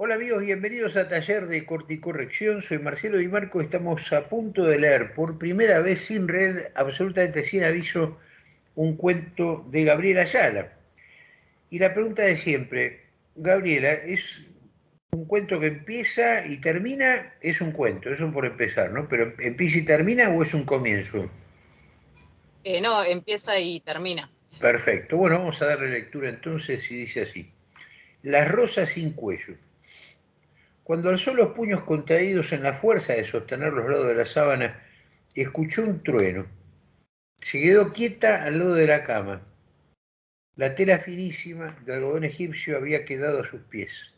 Hola amigos, bienvenidos a Taller de Corticorrección. Soy Marcelo Di Marco. Estamos a punto de leer por primera vez sin red, absolutamente sin aviso, un cuento de Gabriela Ayala. Y la pregunta de siempre, Gabriela, ¿es un cuento que empieza y termina? Es un cuento, eso por empezar, ¿no? Pero ¿empieza y termina o es un comienzo? Eh, no, empieza y termina. Perfecto. Bueno, vamos a darle lectura entonces y dice así. Las rosas sin cuello. Cuando alzó los puños contraídos en la fuerza de sostener los lados de la sábana, escuchó un trueno. Se quedó quieta al lado de la cama. La tela finísima de algodón egipcio había quedado a sus pies.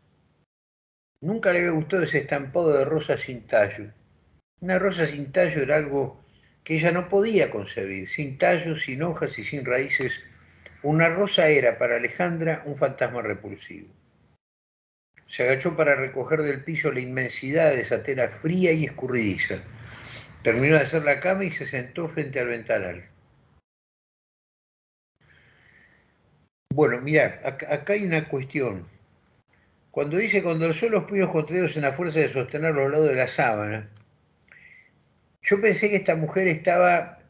Nunca le había gustado ese estampado de rosa sin tallo. Una rosa sin tallo era algo que ella no podía concebir, sin tallo, sin hojas y sin raíces. Una rosa era para Alejandra un fantasma repulsivo. Se agachó para recoger del piso la inmensidad de esa tela fría y escurridiza. Terminó de hacer la cama y se sentó frente al ventanal. Bueno, mira, acá, hay una cuestión. Cuando dice, cuando alzó los puños contraídos en la fuerza de sostener los lados de la sábana, yo pensé que esta mujer estaba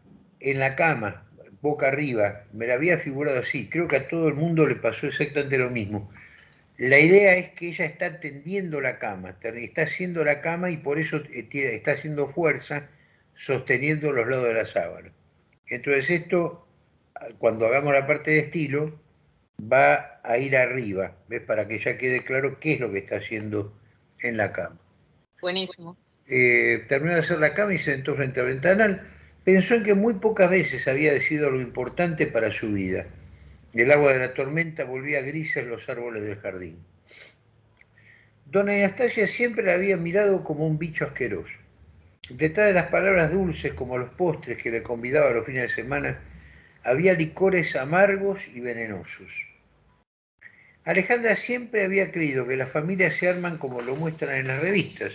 en la cama, boca arriba, me la había figurado así, creo que a todo el mundo le pasó exactamente lo mismo. La idea es que ella está tendiendo la cama, está haciendo la cama y por eso eh, está haciendo fuerza sosteniendo los lados de la sábana. Entonces esto, cuando hagamos la parte de estilo, va a ir arriba, ¿ves? Para que ya quede claro qué es lo que está haciendo en la cama. Buenísimo. Eh, terminó de hacer la cama y se sentó frente al ventanal. Pensó en que muy pocas veces había decidido lo importante para su vida el agua de la tormenta volvía grises los árboles del jardín. Dona Anastasia siempre la había mirado como un bicho asqueroso. Detrás de las palabras dulces como los postres que le convidaba los fines de semana, había licores amargos y venenosos. Alejandra siempre había creído que las familias se arman como lo muestran en las revistas.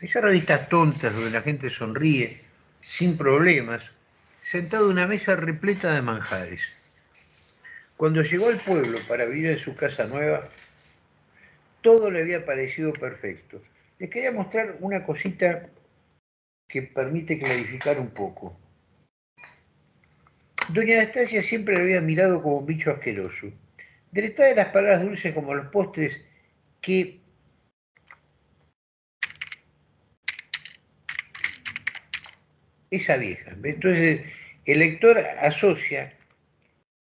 Esas revistas tontas donde la gente sonríe, sin problemas, sentado en una mesa repleta de manjares. Cuando llegó al pueblo para vivir en su casa nueva, todo le había parecido perfecto. Les quería mostrar una cosita que permite clarificar un poco. Doña Anastasia siempre le había mirado como un bicho asqueroso. Detrás de las palabras dulces como los postres que esa vieja. Entonces, el lector asocia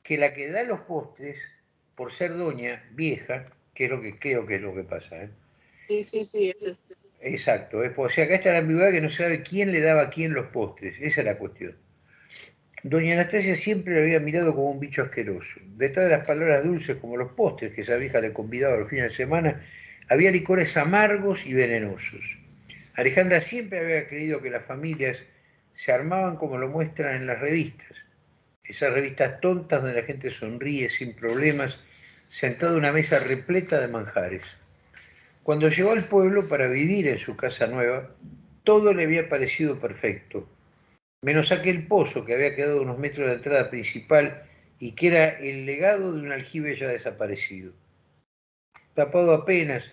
que la que da los postres, por ser doña vieja, que es lo que creo que es lo que pasa. ¿eh? Sí, sí, sí. Es Exacto. Es, o sea, acá está la ambigüedad que no sabe quién le daba a quién los postres. Esa es la cuestión. Doña Anastasia siempre le había mirado como un bicho asqueroso. Detrás de las palabras dulces como los postres que esa vieja le convidaba los fines de semana, había licores amargos y venenosos. Alejandra siempre había creído que las familias se armaban como lo muestran en las revistas, esas revistas tontas donde la gente sonríe sin problemas, sentado en una mesa repleta de manjares. Cuando llegó al pueblo para vivir en su casa nueva, todo le había parecido perfecto, menos aquel pozo que había quedado a unos metros de la entrada principal y que era el legado de un aljibe ya desaparecido. Tapado apenas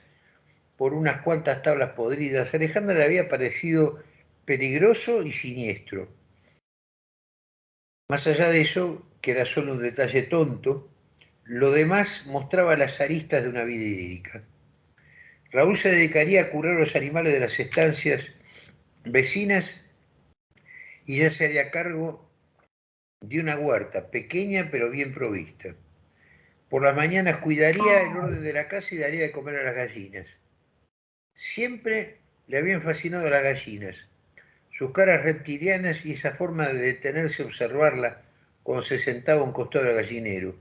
por unas cuantas tablas podridas, Alejandra le había parecido peligroso y siniestro más allá de eso, que era solo un detalle tonto, lo demás mostraba las aristas de una vida idílica. Raúl se dedicaría a curar los animales de las estancias vecinas y ya se haría cargo de una huerta pequeña pero bien provista. Por las mañanas cuidaría el orden de la casa y daría de comer a las gallinas. Siempre le habían fascinado las gallinas sus caras reptilianas y esa forma de detenerse a observarla cuando se sentaba a un costado del gallinero.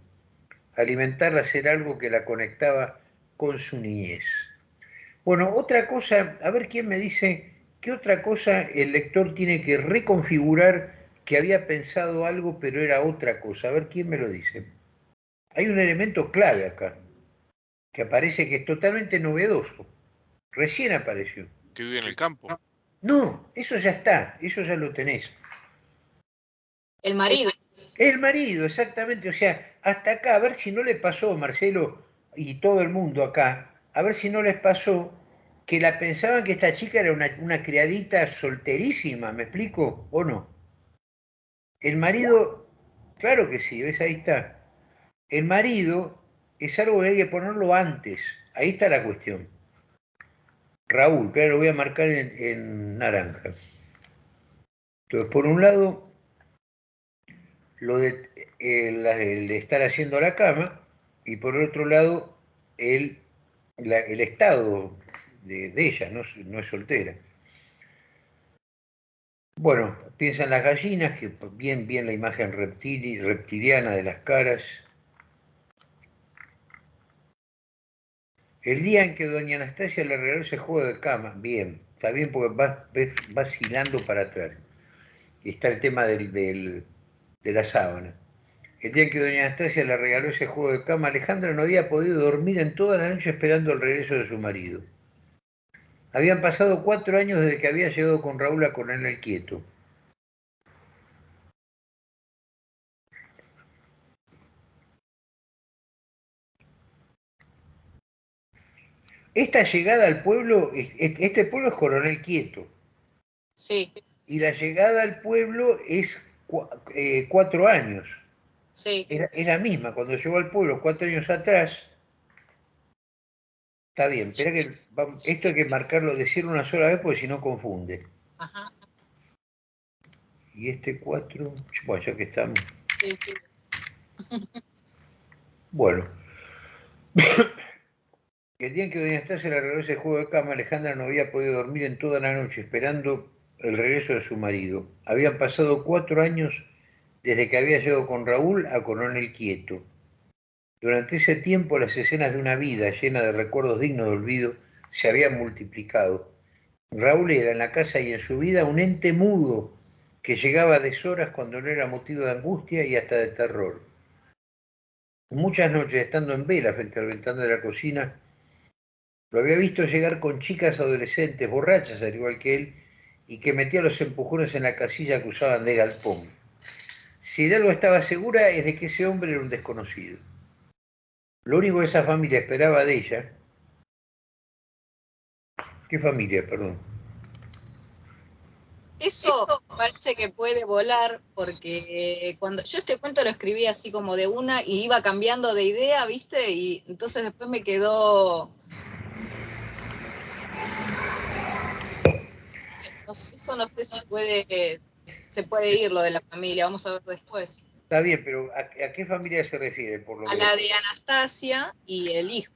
Alimentarla era algo que la conectaba con su niñez. Bueno, otra cosa, a ver quién me dice qué otra cosa el lector tiene que reconfigurar que había pensado algo pero era otra cosa. A ver quién me lo dice. Hay un elemento clave acá, que aparece que es totalmente novedoso. Recién apareció. Que vive en el campo. No, eso ya está, eso ya lo tenés. El marido. El marido, exactamente. O sea, hasta acá, a ver si no le pasó, Marcelo y todo el mundo acá, a ver si no les pasó que la pensaban que esta chica era una, criadita solterísima, ¿me explico? ¿O no? El marido, claro que sí, ¿ves? Ahí está. El marido es algo que hay que ponerlo antes. Ahí está la cuestión. Raúl, claro, lo voy a marcar en, naranja. Entonces, por un lado, lo de el, estar haciendo la cama y por otro lado, el, el estado de, ella, no, no, es soltera. Bueno, piensan las gallinas, que bien, bien la imagen reptiliana de las caras. El día en que doña Anastasia le regaló ese juego de cama, bien, está bien porque va vacilando para atrás. Y está el tema del, de la sábana. El día en que doña Anastasia le regaló ese juego de cama, Alejandra no había podido dormir en toda la noche esperando el regreso de su marido. Habían pasado cuatro años desde que había llegado con Raúl a Coronel el Quieto. Esta llegada al pueblo, este pueblo es Coronel Quieto. Sí. Y la llegada al pueblo es eh, cuatro años. Sí. es la misma, cuando llegó al pueblo cuatro años atrás, Está bien, espera que esto hay que marcarlo, decirlo una sola vez porque si no confunde. Ajá. Y este 4, bueno, ya que estamos. Sí, sí. Bueno. El día en que Doña Estasia le regaló ese juego de cama, Alejandra no había podido dormir en toda la noche esperando el regreso de su marido. Habían pasado cuatro años desde que había llegado con Raúl a Coronel Quieto. Durante ese tiempo las escenas de una vida llena de recuerdos dignos de olvido se habían multiplicado. Raúl era en la casa y en su vida un ente mudo que llegaba a deshoras cuando no era motivo de angustia y hasta de terror. Muchas noches, estando en vela frente al ventana de la cocina, lo había visto llegar con chicas adolescentes, borrachas al igual que él, y que metía los empujones en la casilla que usaban de galpón. Si de algo estaba segura es de que ese hombre era un desconocido. Lo único que esa familia esperaba de ella. ¿Qué familia, perdón? Eso parece que puede volar porque cuando yo este cuento lo escribí así como de una y iba cambiando de idea, ¿viste? Y entonces después me quedó... Eso no sé si puede, se puede ir lo de la familia, vamos a ver después. Está bien, pero ¿a, qué familia se refiere? Por lo a la de Anastasia y el hijo.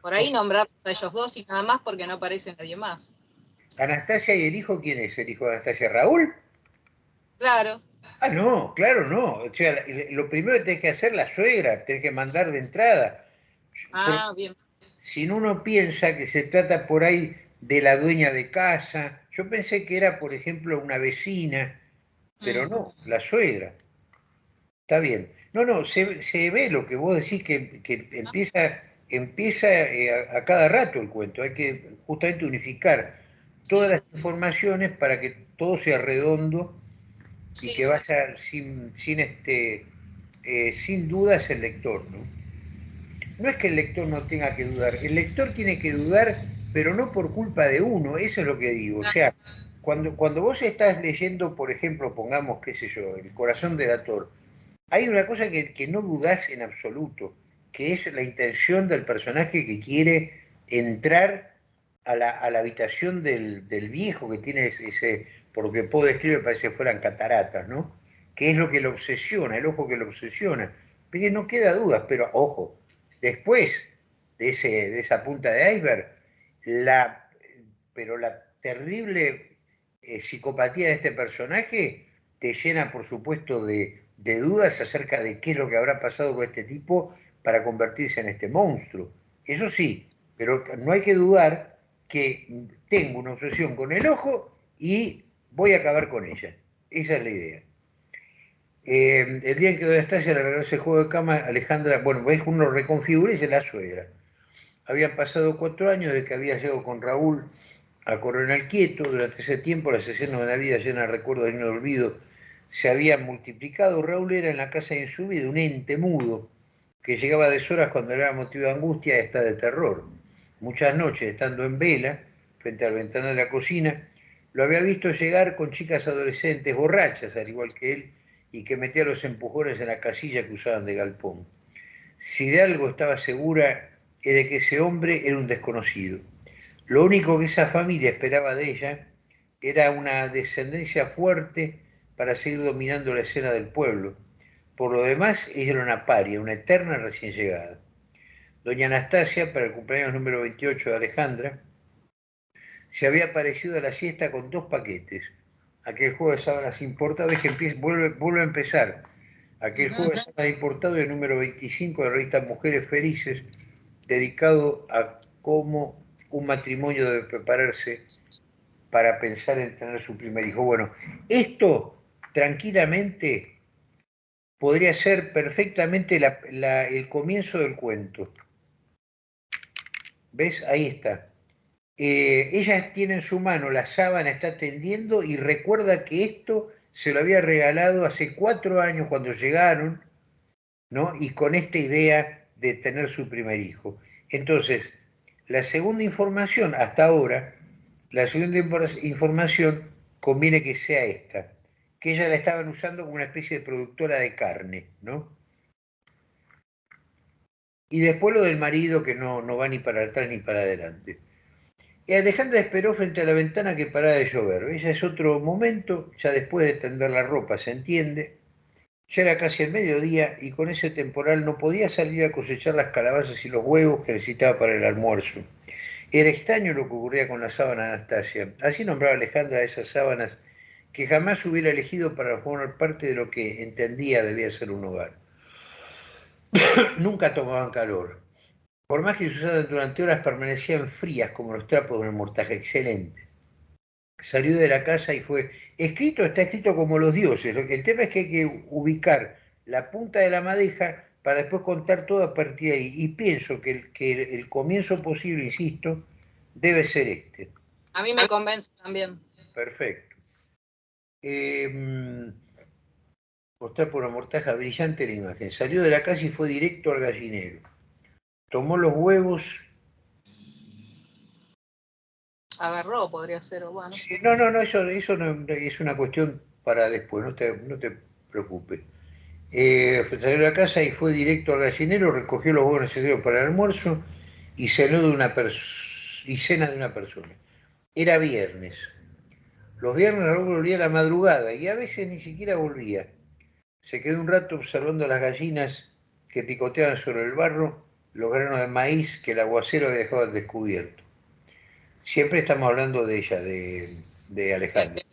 Por ahí nombramos a ellos dos y nada más porque no aparece nadie más. ¿Anastasia y el hijo quién es? ¿El hijo de Anastasia? ¿Raúl? Claro. Ah, no, claro, no. O sea, lo primero que tenés que hacer la suegra, tenés que mandar de entrada. Ah, bien. Si uno piensa que se trata por ahí de la dueña de casa, yo pensé que era, por ejemplo, una vecina, pero mm. no, la suegra. Está bien. No, no, se, ve lo que vos decís que, empieza, empieza eh, a, cada rato el cuento. Hay que justamente unificar todas las informaciones para que todo sea redondo y que vaya sin, sin, este, eh, sin dudas el lector. ¿no? no es que el lector no tenga que dudar, el lector tiene que dudar, pero no por culpa de uno, eso es lo que digo. O sea, cuando, cuando vos estás leyendo, por ejemplo, pongamos, qué sé yo, El corazón del actor, hay una cosa que, no dudás en absoluto, que es la intención del personaje que quiere entrar a la, habitación del, viejo que tiene ese, por lo que puedo describir, parece que fueran cataratas, ¿no? Que es lo que lo obsesiona, el ojo que lo obsesiona. Pero no queda duda, pero ojo, después de, ese, de esa punta de iceberg, la, pero la terrible eh, psicopatía de este personaje te llena, por supuesto, de, dudas acerca de qué es lo que habrá pasado con este tipo para convertirse en este monstruo. Eso sí, pero no hay que dudar que tengo una obsesión con el ojo y voy a acabar con ella. Esa es la idea. Eh, el día en que Doña Estasia le regaló ese juego de cama, Alejandra, bueno, ves uno reconfigura y se la suegra. Habían pasado cuatro años desde que había llegado con Raúl a Coronel Quieto. Durante ese tiempo, las escenas de la vida llenas de recuerdos de no olvido se habían multiplicado. Raúl era en la casa de en su vida un ente mudo que llegaba a deshoras cuando era motivo de angustia y hasta de terror. Muchas noches, estando en vela, frente a la ventana de la cocina, lo había visto llegar con chicas adolescentes borrachas, al igual que él, y que metía los empujones en la casilla que usaban de galpón. Si de algo estaba segura, era de que ese hombre era un desconocido. Lo único que esa familia esperaba de ella era una descendencia fuerte para seguir dominando la escena del pueblo. Por lo demás, ella era una paria, una eterna recién llegada. Doña Anastasia, para el cumpleaños número 28 de Alejandra, se había aparecido a la siesta con dos paquetes. Aquel juego de sábanas importado es que vuelve, vuelve a empezar. Aquel juego de sábanas importado el número 25 de la revista Mujeres Felices, dedicado a cómo un matrimonio debe prepararse para pensar en tener su primer hijo. Bueno, esto tranquilamente podría ser perfectamente el comienzo del cuento. ¿Ves? Ahí está. Eh, ella tiene en su mano la sábana, está tendiendo y recuerda que esto se lo había regalado hace cuatro años cuando llegaron, ¿no? Y con esta idea de tener su primer hijo. Entonces, la segunda información, hasta ahora, la segunda información conviene que sea esta, que ella la estaban usando como una especie de productora de carne, ¿no? Y después lo del marido que no, no va ni para atrás ni para adelante. Y Alejandra esperó frente a la ventana que parara de llover. Ella es otro momento, ya después de tender la ropa, se entiende. Ya era casi el mediodía y con ese temporal no podía salir a cosechar las calabazas y los huevos que necesitaba para el almuerzo. Era extraño lo que ocurría con la sábana Anastasia. Así nombraba Alejandra esas sábanas que jamás hubiera elegido para formar parte de lo que entendía debía ser un hogar. Nunca tomaban calor. Por más que se usaran durante horas, permanecían frías como los trapos de un mortaje excelente. Salió de la casa y fue. Escrito está escrito como los dioses. El tema es que hay que ubicar la punta de la madeja para después contar todo a partir de ahí. Y pienso que el, que el comienzo posible, insisto, debe ser este. A mí me convence también. Perfecto. Eh, mostrar por una mortaja brillante la imagen. Salió de la casa y fue directo al gallinero tomó los huevos. Agarró, podría ser, o bueno. no, no, no, eso, eso es una cuestión para después, no te, no te preocupes. Eh, salió de la casa y fue directo al gallinero, recogió los huevos necesarios para el almuerzo y de una y cena de una persona. Era viernes. Los viernes luego volvía a la madrugada y a veces ni siquiera volvía. Se quedó un rato observando las gallinas que picoteaban sobre el barro los granos de maíz que el aguacero había dejado descubierto. Siempre estamos hablando de ella, de, de Alejandra.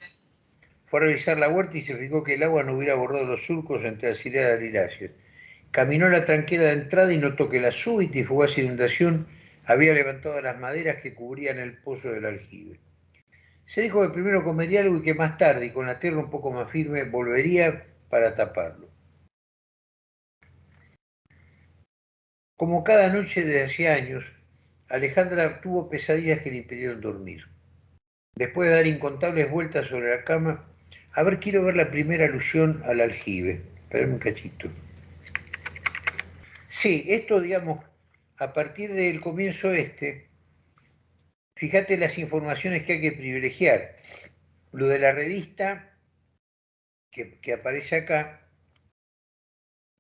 Fue a revisar la huerta y se fijó que el agua no hubiera borrado los surcos entre las hileras de liráceas. Caminó la tranquera de entrada y notó que la súbita y fugaz inundación había levantado las maderas que cubrían el pozo del aljibe. Se dijo que primero comería algo y que más tarde, y con la tierra un poco más firme, volvería para taparlo. Como cada noche de hace años, Alejandra tuvo pesadillas que le impidieron dormir. Después de dar incontables vueltas sobre la cama, a ver, quiero ver la primera alusión al aljibe. Espérame un cachito. Sí, esto, digamos, a partir del comienzo este, fíjate las informaciones que hay que privilegiar. Lo de la revista que, que aparece acá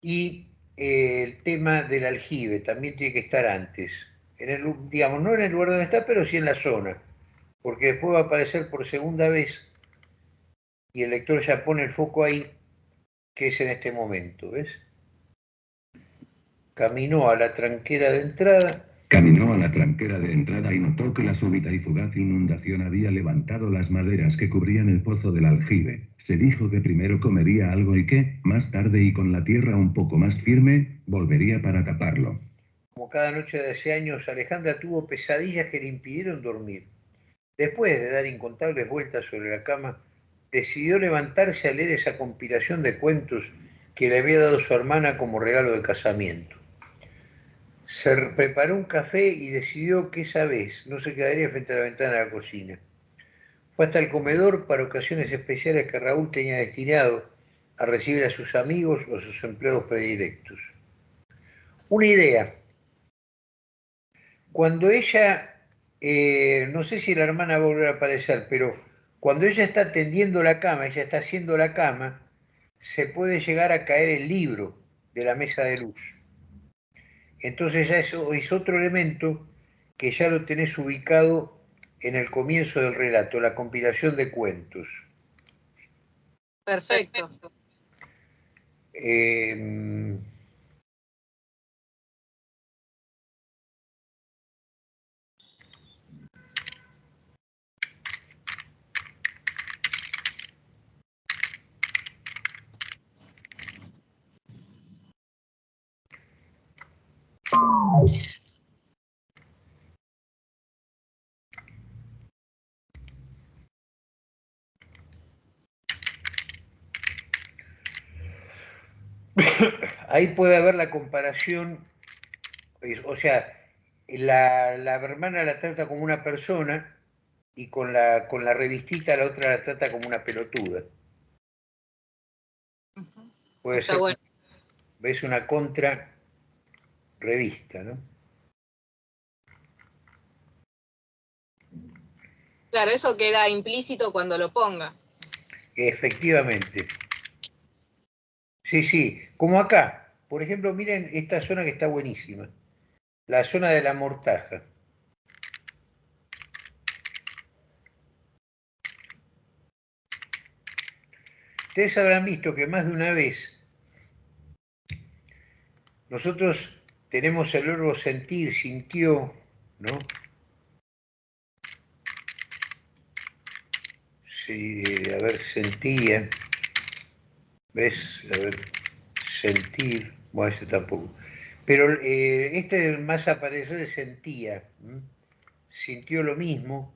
y el tema del aljibe también tiene que estar antes. En el, digamos, no en el lugar donde está, pero sí en la zona. Porque después va a aparecer por segunda vez y el lector ya pone el foco ahí, que es en este momento, ¿ves? Caminó a la tranquera de entrada Caminó a la tranquera de entrada y notó que la súbita y fugaz inundación había levantado las maderas que cubrían el pozo del aljibe. Se dijo que primero comería algo y que, más tarde y con la tierra un poco más firme, volvería para taparlo. Como cada noche de hace años, Alejandra tuvo pesadillas que le impidieron dormir. Después de dar incontables vueltas sobre la cama, decidió levantarse a leer esa compilación de cuentos que le había dado su hermana como regalo de casamiento se preparó un café y decidió que esa vez no se quedaría frente a la ventana de la cocina. Fue hasta el comedor para ocasiones especiales que Raúl tenía destinado a recibir a sus amigos o a sus empleados predilectos. Una idea. Cuando ella, eh, no sé si la hermana va a volver a aparecer, pero cuando ella está tendiendo la cama, ella está haciendo la cama, se puede llegar a caer el libro de la mesa de luz. Entonces ya eso es otro elemento que ya lo tenés ubicado en el comienzo del relato, la compilación de cuentos. Perfecto. Eh, ahí puede haber la comparación, o sea, la, hermana la trata como una persona y con la, con la revistita la otra la trata como una pelotuda. Puede ser, ves una contra revista, ¿no? Claro, eso queda implícito cuando lo ponga. Efectivamente. Sí, sí, como acá. Por ejemplo, miren esta zona que está buenísima. La zona de la mortaja. Ustedes habrán visto que más de una vez nosotros tenemos el verbo sentir, sintió, ¿no? Sí, a ver, sentía. ¿Ves? A ver, sentir. Bueno, ese tampoco. Pero eh, este más apareció de sentía. Sintió lo mismo.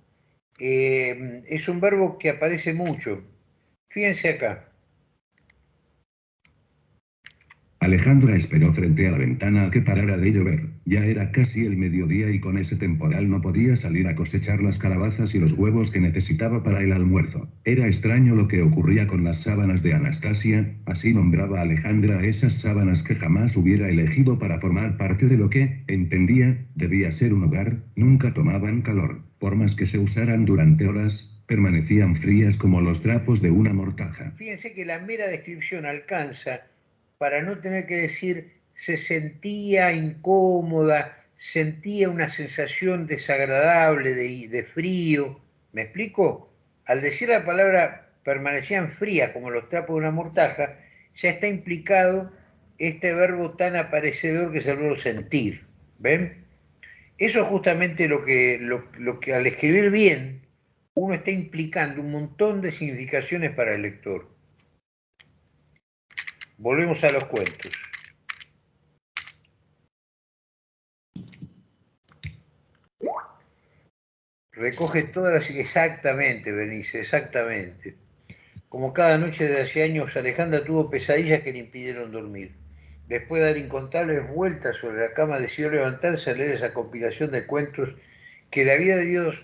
Eh, es un verbo que aparece mucho. Fíjense acá. Alejandra esperó frente a la ventana a que parara de llover. Ya era casi el mediodía y con ese temporal no podía salir a cosechar las calabazas y los huevos que necesitaba para el almuerzo. Era extraño lo que ocurría con las sábanas de Anastasia, así nombraba Alejandra a esas sábanas que jamás hubiera elegido para formar parte de lo que, entendía, debía ser un hogar, nunca tomaban calor. Por más que se usaran durante horas, permanecían frías como los trapos de una mortaja. Fíjense que la mera descripción alcanza para no tener que decir se sentía incómoda, sentía una sensación desagradable de, frío. ¿Me explico? Al decir la palabra permanecían frías como los trapos de una mortaja, ya está implicado este verbo tan aparecedor que es el verbo sentir. ¿Ven? Eso es justamente lo que, lo que al escribir bien uno está implicando un montón de significaciones para el lector. Volvemos a los cuentos. Recoge todas las... Exactamente, Benice, exactamente. Como cada noche de hace años, Alejandra tuvo pesadillas que le impidieron dormir. Después de dar incontables vueltas sobre la cama, decidió levantarse a leer esa compilación de cuentos que le había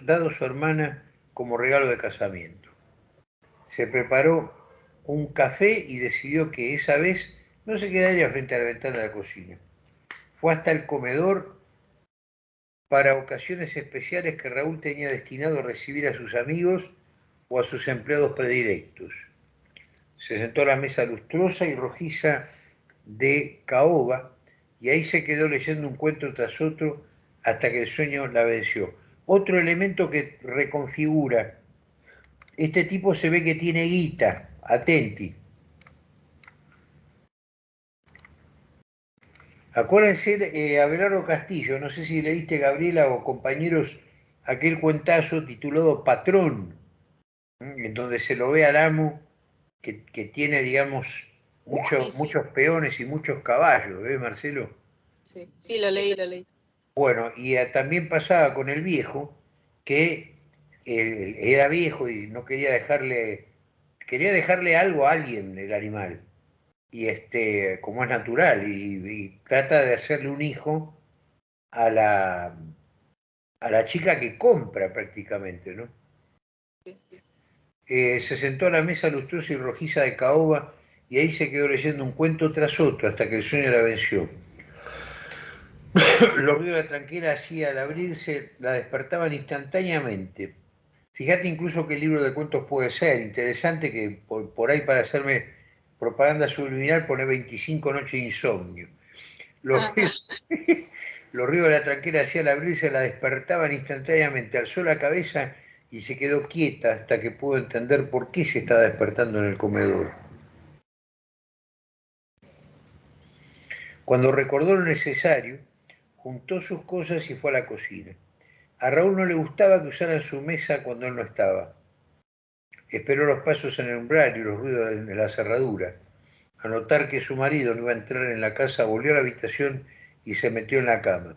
dado su hermana como regalo de casamiento. Se preparó un café y decidió que esa vez no se quedaría frente a la ventana de la cocina. Fue hasta el comedor para ocasiones especiales que Raúl tenía destinado a recibir a sus amigos o a sus empleados predilectos. Se sentó a la mesa lustrosa y rojiza de caoba y ahí se quedó leyendo un cuento tras otro hasta que el sueño la venció. Otro elemento que reconfigura, este tipo se ve que tiene guita, Atenti. Acuérdense, eh, Abelardo Castillo, no sé si leíste Gabriela o compañeros aquel cuentazo titulado Patrón, en donde se lo ve al amo que, tiene, digamos, muchos peones y muchos caballos, ¿ves, Marcelo? Sí, sí, lo leí, lo leí. Bueno, y eh, también pasaba con el viejo, que eh, era viejo y no quería dejarle quería dejarle algo a alguien el animal, y este, como es natural, y, trata de hacerle un hijo a la, a la chica que compra prácticamente, ¿no? Eh, se sentó a la mesa lustrosa y rojiza de caoba y ahí se quedó leyendo un cuento tras otro hasta que el sueño la venció. Los ruidos de la tranquera hacía al abrirse, la despertaban instantáneamente. Fíjate incluso que el libro de cuentos puede ser interesante, que por, ahí para hacerme propaganda subliminal pone 25 noches de insomnio. Los, ah. los ruidos de la tranquera hacía al abrirse, la despertaban instantáneamente, alzó la cabeza y se quedó quieta hasta que pudo entender por qué se estaba despertando en el comedor. Cuando recordó lo necesario, juntó sus cosas y fue a la cocina. A Raúl no le gustaba que usaran su mesa cuando él no estaba. Esperó los pasos en el umbral y los ruidos de la cerradura. A notar que su marido no iba a entrar en la casa, volvió a la habitación y se metió en la cama.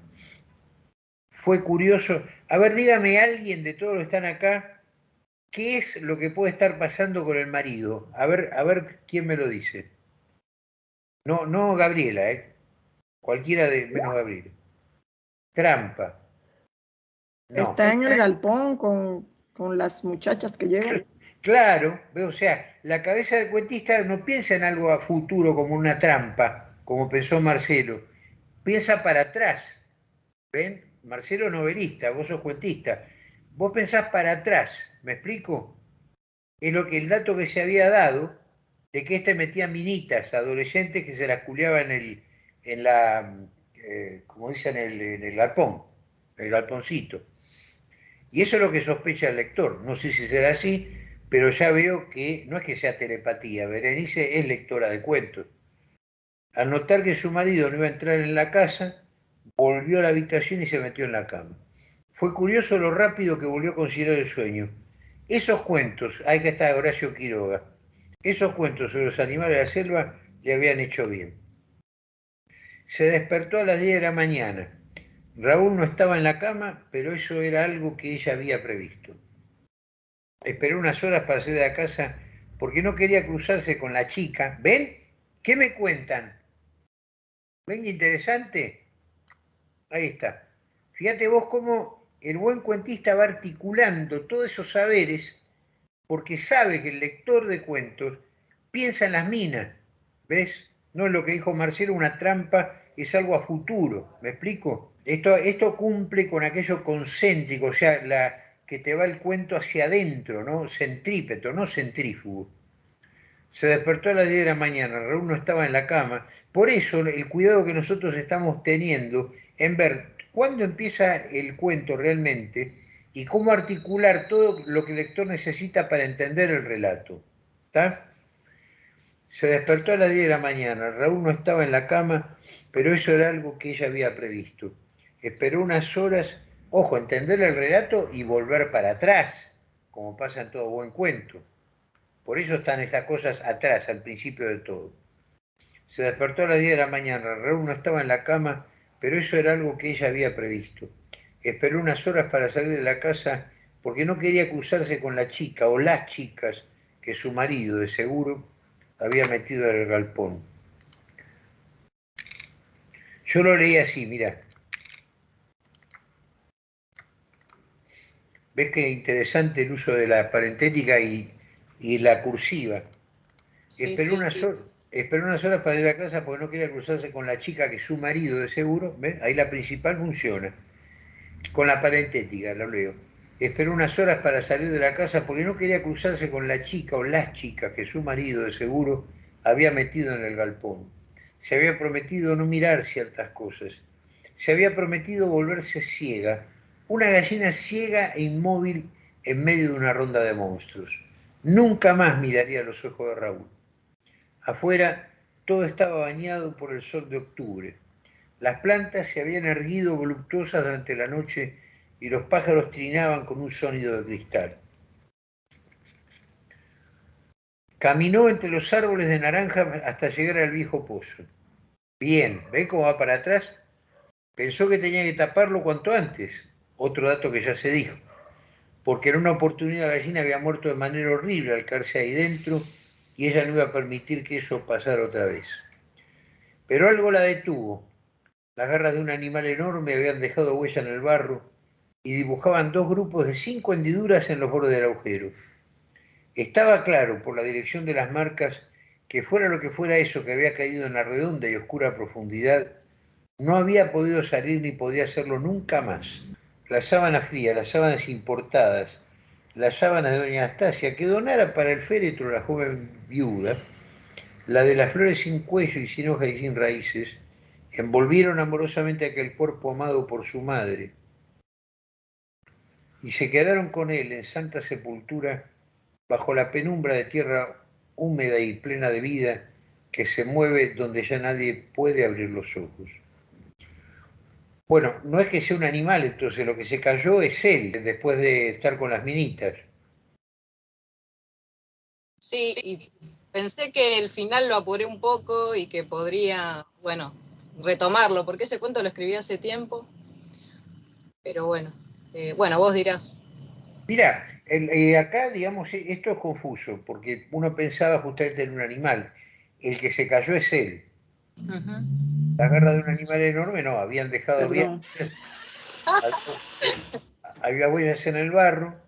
Fue curioso. A ver, dígame alguien de todos los que están acá, ¿qué es lo que puede estar pasando con el marido? A ver, a ver quién me lo dice. No, no Gabriela, ¿eh? Cualquiera de menos Gabriela. Trampa. Está en el galpón con, con las muchachas que llegan. Claro, o sea, la cabeza del cuentista no piensa en algo a futuro como una trampa, como pensó Marcelo, piensa para atrás. ¿Ven? Marcelo novelista, vos sos cuentista. Vos pensás para atrás, ¿me explico? Es lo que el dato que se había dado de que este metía minitas, adolescentes que se las culeaban en el, en la, eh, como dicen, en el, en el galpón, el galponcito. Y eso es lo que sospecha el lector. No sé si será así, pero ya veo que no es que sea telepatía. Berenice es lectora de cuentos. Al notar que su marido no iba a entrar en la casa, volvió a la habitación y se metió en la cama. Fue curioso lo rápido que volvió a considerar el sueño. Esos cuentos, hay que estar Horacio Quiroga, esos cuentos sobre los animales de la selva le habían hecho bien. Se despertó a las 10 de la mañana Raúl no estaba en la cama, pero eso era algo que ella había previsto. Esperó unas horas para salir de la casa porque no quería cruzarse con la chica. ¿Ven? ¿Qué me cuentan? ¿Ven interesante? Ahí está. Fíjate vos cómo el buen cuentista va articulando todos esos saberes porque sabe que el lector de cuentos piensa en las minas. ¿Ves? No es lo que dijo Marcelo, una trampa, es algo a futuro. ¿Me explico? Esto, esto cumple con aquello concéntrico, o sea, la, que te va el cuento hacia adentro, ¿no? Centrípeto, no centrífugo. Se despertó a las 10 de la mañana, Raúl no estaba en la cama. Por eso el cuidado que nosotros estamos teniendo en ver cuándo empieza el cuento realmente y cómo articular todo lo que el lector necesita para entender el relato. ¿Está? Se despertó a las 10 de la mañana, Raúl no estaba en la cama, pero eso era algo que ella había previsto esperó unas horas, ojo, entender el relato y volver para atrás, como pasa en todo buen cuento. Por eso están estas cosas atrás, al principio de todo. Se despertó a las 10 de la mañana, Raúl no estaba en la cama, pero eso era algo que ella había previsto. Esperó unas horas para salir de la casa porque no quería cruzarse con la chica o las chicas que su marido, de seguro, había metido en el galpón. Yo lo leí así, mira. Ves que interesante el uso de la parentética y, la cursiva. esperó, unas horas, para ir a casa porque no quería cruzarse con la chica que es su marido de seguro. ¿ves? Ahí la principal funciona. Con la parentética, lo leo. Esperó unas horas para salir de la casa porque no quería cruzarse con la chica o las chicas que su marido de seguro había metido en el galpón. Se había prometido no mirar ciertas cosas. Se había prometido volverse ciega una gallina ciega e inmóvil en medio de una ronda de monstruos. Nunca más miraría los ojos de Raúl. Afuera todo estaba bañado por el sol de octubre. Las plantas se habían erguido voluptuosas durante la noche y los pájaros trinaban con un sonido de cristal. Caminó entre los árboles de naranja hasta llegar al viejo pozo. Bien, ¿ve cómo va para atrás? Pensó que tenía que taparlo cuanto antes, otro dato que ya se dijo, porque en una oportunidad la gallina había muerto de manera horrible al caerse ahí dentro y ella no iba a permitir que eso pasara otra vez. Pero algo la detuvo. Las garras de un animal enorme habían dejado huella en el barro y dibujaban dos grupos de cinco hendiduras en los bordes del agujero. Estaba claro, por la dirección de las marcas, que fuera lo que fuera eso que había caído en la redonda y oscura profundidad, no había podido salir ni podía hacerlo nunca más. La sábana fría, las sábanas importadas, las sábanas de doña Anastasia, que donara para el féretro la joven viuda, la de las flores sin cuello y sin hojas y sin raíces, envolvieron amorosamente aquel cuerpo amado por su madre y se quedaron con él en santa sepultura bajo la penumbra de tierra húmeda y plena de vida que se mueve donde ya nadie puede abrir los ojos. Bueno, no es que sea un animal, entonces lo que se cayó es él, después de estar con las minitas. Sí, y pensé que el final lo apuré un poco y que podría, bueno, retomarlo, porque ese cuento lo escribí hace tiempo. Pero bueno, eh, bueno, vos dirás. Mira, eh, acá, digamos, esto es confuso, porque uno pensaba justamente en un animal. El que se cayó es él. La garra de un animal enorme, no, habían dejado bien. Había huellas en el barro,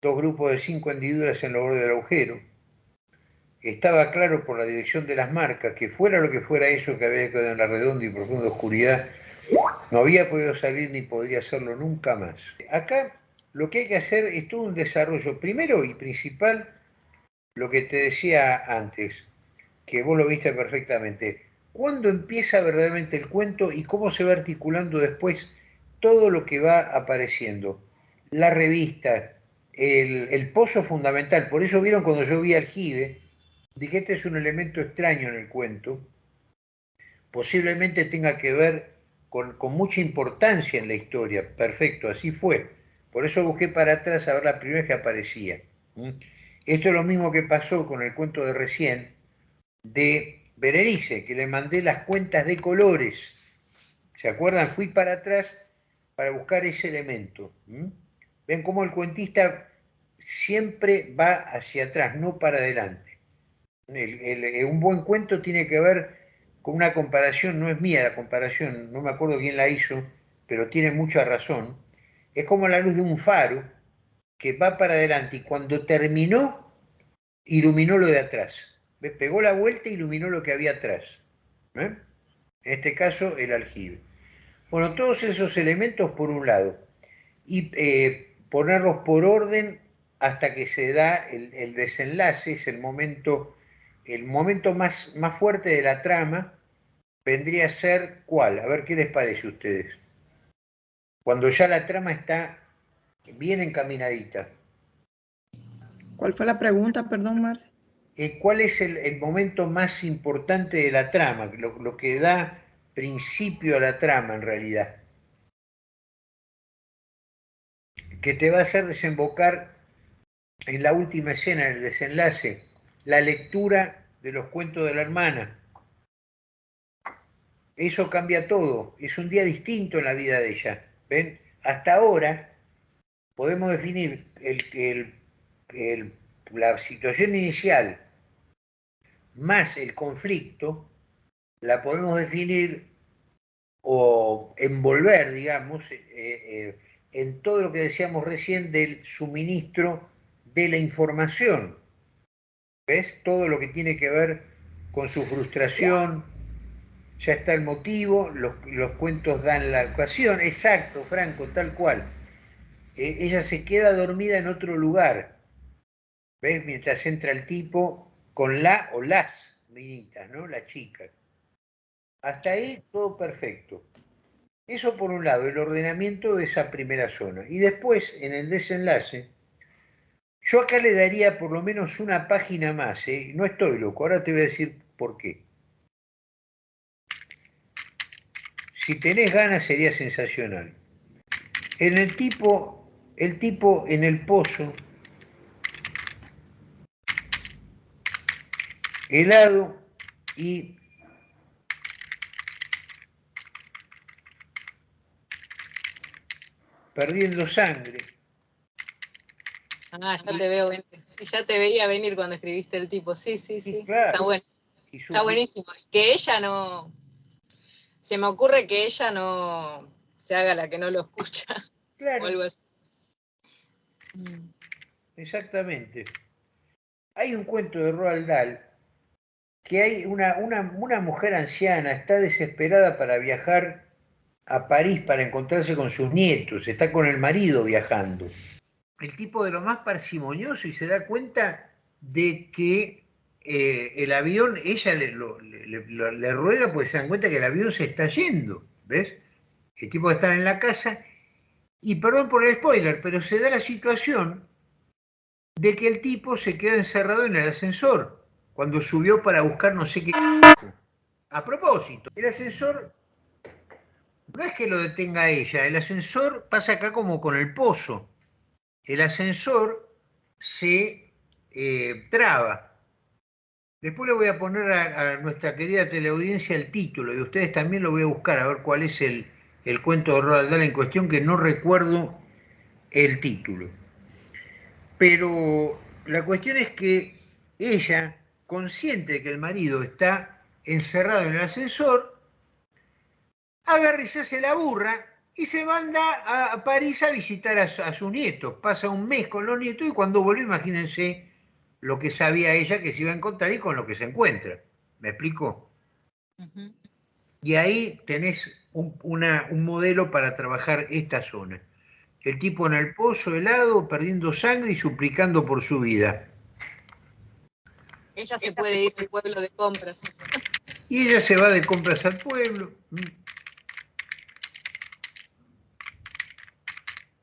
dos grupos de cinco hendiduras en el borde del agujero. Estaba claro por la dirección de las marcas que fuera lo que fuera eso que había quedado en la redonda y profunda oscuridad, no había podido salir ni podría hacerlo nunca más. Acá lo que hay que hacer es todo un desarrollo, primero y principal, lo que te decía antes, que vos lo viste perfectamente. ¿Cuándo empieza verdaderamente el cuento y cómo se va articulando después todo lo que va apareciendo? La revista, el, pozo fundamental. Por eso vieron cuando yo vi Aljibe, dije, este es un elemento extraño en el cuento. Posiblemente tenga que ver con, mucha importancia en la historia. Perfecto, así fue. Por eso busqué para atrás a ver la primera que aparecía. Esto es lo mismo que pasó con el cuento de recién de Berenice, que le mandé las cuentas de colores. ¿Se acuerdan? Fui para atrás para buscar ese elemento. Ven cómo el cuentista siempre va hacia atrás, no para adelante. un buen cuento tiene que ver con una comparación, no es mía la comparación, no me acuerdo quién la hizo, pero tiene mucha razón, es como la luz de un faro que va para adelante y cuando terminó, iluminó lo de atrás. Pegó la vuelta e iluminó lo que había atrás. ¿eh? En este caso, el aljibe. Bueno, todos esos elementos por un lado. Y eh, ponerlos por orden hasta que se da el, desenlace, es el momento el momento más, más fuerte de la trama vendría a ser cuál, a ver qué les parece a ustedes. Cuando ya la trama está bien encaminadita. ¿Cuál fue la pregunta, perdón, Marce? Eh, ¿Cuál es el, momento más importante de la trama, lo, que da principio a la trama en realidad? Que te va a hacer desembocar en la última escena, en el desenlace, la lectura de los cuentos de la hermana. Eso cambia todo, es un día distinto en la vida de ella. ¿Ven? Hasta ahora podemos definir el, la situación inicial más el conflicto, la podemos definir o envolver, digamos, eh, eh, en todo lo que decíamos recién del suministro de la información. ¿Ves? Todo lo que tiene que ver con su frustración, ya está el motivo, los, cuentos dan la ocasión, exacto, Franco, tal cual. E, ella se queda dormida en otro lugar, ¿ves? Mientras entra el tipo con la o las minitas, ¿no? La chica. Hasta ahí todo perfecto. Eso por un lado, el ordenamiento de esa primera zona. Y después, en el desenlace, yo acá le daría por lo menos una página más, ¿eh? no estoy loco, ahora te voy a decir por qué. Si tenés ganas sería sensacional. En el tipo, el tipo en el pozo, helado y perdiendo sangre. Ah, ya te veo, sí, ya te veía venir cuando escribiste el tipo, sí, sí, sí, está bueno. Está buenísimo. Que ella no, se me ocurre que ella no se haga la que no lo escucha. Claro. O algo así. Exactamente. Hay un cuento de Roald Dahl que hay una, una, mujer anciana, está desesperada para viajar a París para encontrarse con sus nietos, está con el marido viajando. El tipo de lo más parsimonioso y se da cuenta de que eh, el avión, ella le, le, ruega porque se dan cuenta que el avión se está yendo, ¿ves? El tipo está en la casa y perdón por el spoiler, pero se da la situación de que el tipo se queda encerrado en el ascensor cuando subió para buscar no sé qué. A propósito, el ascensor no es que lo detenga ella, el ascensor pasa acá como con el pozo. El ascensor se eh, traba. Después le voy a poner a, nuestra querida teleaudiencia el título y ustedes también lo voy a buscar a ver cuál es el, el cuento de Roald Dahl en cuestión, que no recuerdo el título. Pero la cuestión es que ella consciente de que el marido está encerrado en el ascensor, agarra y se hace la burra y se manda a París a visitar a, sus nietos. Pasa un mes con los nietos y cuando vuelve, imagínense lo que sabía ella que se iba a encontrar y con lo que se encuentra. ¿Me explico? Y ahí tenés un, un modelo para trabajar esta zona. El tipo en el pozo helado, perdiendo sangre y suplicando por su vida. Ella se puede ir al pueblo de compras. Y ella se va de compras al pueblo.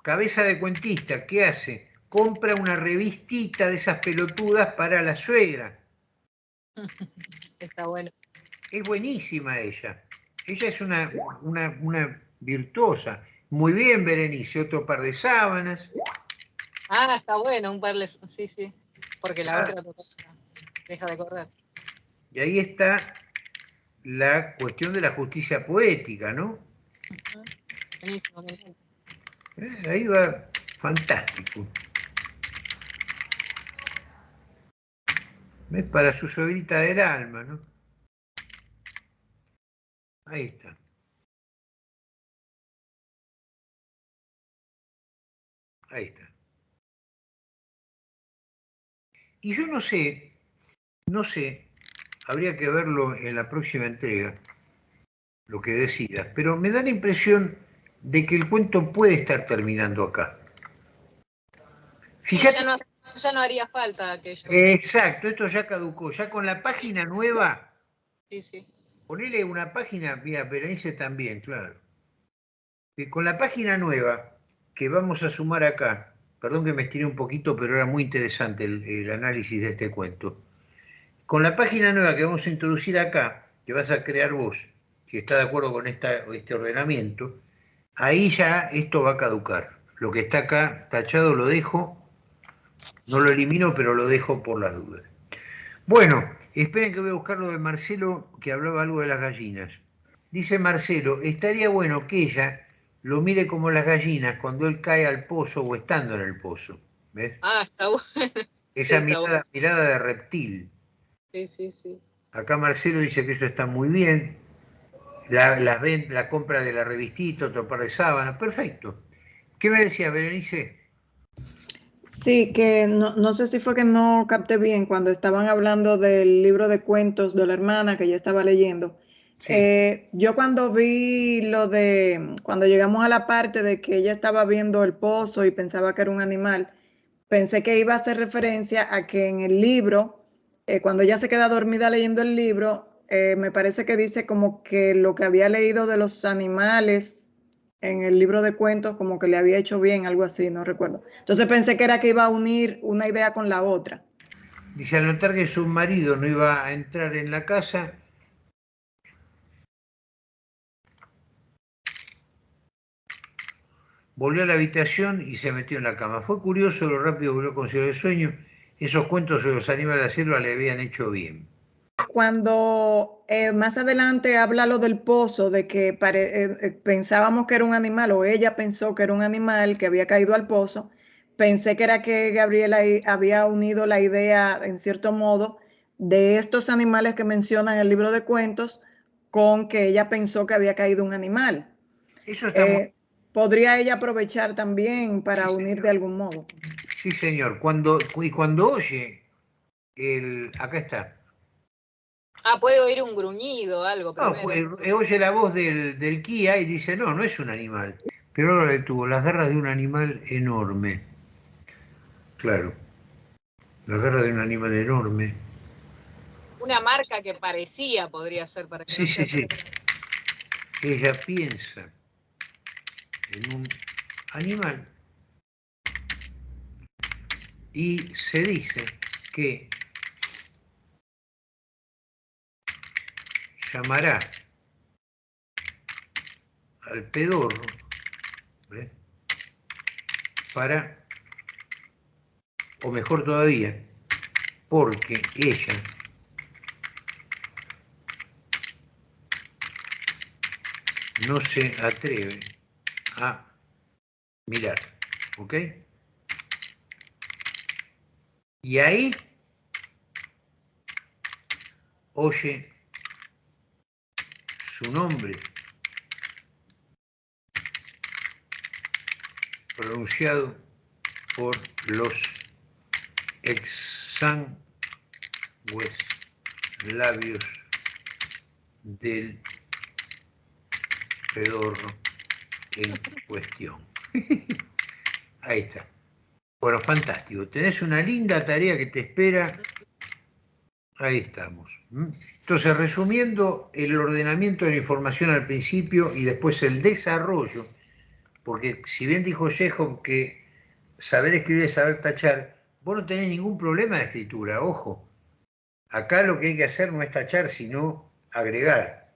Cabeza de cuentista, ¿qué hace? Compra una revistita de esas pelotudas para la suegra. Está bueno. Es buenísima ella. Ella es una, una, virtuosa. Muy bien, Berenice, otro par de sábanas. Ah, está bueno, un par de... Sí, sí. Porque la ah. otra deja de correr. Y ahí está la cuestión de la justicia poética, ¿no? Eh, ahí va fantástico. ¿Ves? Para su sobrita del alma, ¿no? Ahí está. Ahí está. Y yo no sé no sé, habría que verlo en la próxima entrega, lo que decidas, pero me da la impresión de que el cuento puede estar terminando acá. Fíjate, ya, no, haría falta aquello. Exacto, esto ya caducó. Ya con la página nueva. Sí, sí. Ponele una página, mira, Berenice también, claro. Y con la página nueva que vamos a sumar acá, perdón que me estiré un poquito, pero era muy interesante el análisis de este cuento. Con la página nueva que vamos a introducir acá, que vas a crear vos, si está de acuerdo con este ordenamiento, ahí ya esto va a caducar. Lo que está acá tachado lo dejo, no lo elimino, pero lo dejo por las dudas. Bueno, esperen que voy a buscar lo de Marcelo, que hablaba algo de las gallinas. Dice Marcelo, estaría bueno que ella lo mire como las gallinas cuando él cae al pozo o estando en el pozo. ¿Ves? Ah, está bueno. Esa mirada de reptil. Sí, sí, sí. Acá Marcelo dice que eso está muy bien. La, la, la compra de la revistita, otro par de sábanas, perfecto. ¿Qué me decía, Berenice? Sí, que no, sé si fue que no capté bien cuando estaban hablando del libro de cuentos de la hermana que yo estaba leyendo. Eh, yo cuando vi lo de, cuando llegamos a la parte de que ella estaba viendo el pozo y pensaba que era un animal, pensé que iba a hacer referencia a que en el libro eh, cuando ella se queda dormida leyendo el libro, eh, me parece que dice como que lo que había leído de los animales en el libro de cuentos, como que le había hecho bien, algo así, no recuerdo. Entonces pensé que era que iba a unir una idea con la otra. Dice, al notar que su marido no iba a entrar en la casa, volvió a la habitación y se metió en la cama. Fue curioso lo rápido volvió a conseguir el sueño esos cuentos de los animales de la selva le habían hecho bien. Cuando eh, más adelante habla lo del pozo, de que eh, eh, pensábamos que era un animal, o ella pensó que era un animal que había caído al pozo, pensé que era que Gabriela había unido la idea, en cierto modo, de estos animales que menciona en el libro de cuentos con que ella pensó que había caído un animal. Eso está ¿Podría ella aprovechar también para unir de algún modo? Sí, señor. Cuando, y cuando oye el. Acá está. Ah, puede oír un gruñido, algo. No, pues, oye la voz del, del Kia y dice, no, no es un animal. Pero ahora detuvo las garras de un animal enorme. Claro. Las garras de un animal enorme. Una marca que parecía podría ser para que Sí, sí, sí. Ella piensa en un animal y se dice que llamará al pedorro para, o mejor todavía, porque ella no se atreve a mirar, ¿ok? Y ahí oye su nombre pronunciado por los exangües labios del pedorro en cuestión. Ahí está. Bueno, fantástico. Tenés una linda tarea que te espera. Ahí estamos. Entonces, resumiendo el ordenamiento de la información al principio y después el desarrollo, porque si bien dijo Chekhov que saber escribir es saber tachar, vos no tenés ningún problema de escritura, ojo. Acá lo que hay que hacer no es tachar, sino agregar.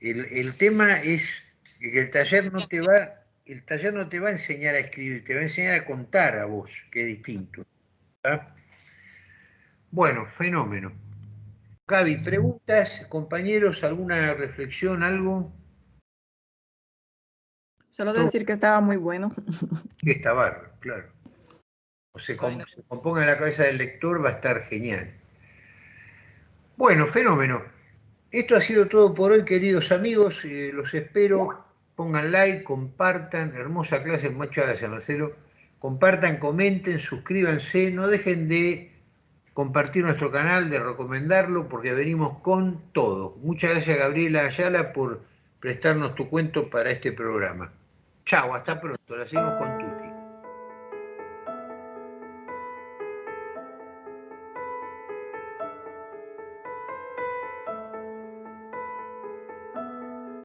El, el tema es que el taller no te va el taller no te va a enseñar a escribir, te va a enseñar a contar a vos, que es distinto. Bueno, fenómeno. Gaby, preguntas, compañeros, alguna reflexión, algo. Solo decir que estaba muy bueno. Que está bárbaro, claro. O se, se componga en la cabeza del lector, va a estar genial. Bueno, fenómeno. Esto ha sido todo por hoy, queridos amigos. Eh, los espero pongan like, compartan, hermosa clase, muchas gracias Marcelo, compartan, comenten, suscríbanse, no dejen de compartir nuestro canal, de recomendarlo, porque venimos con todo. Muchas gracias Gabriela Ayala por prestarnos tu cuento para este programa. Chao, hasta pronto, la seguimos con tú.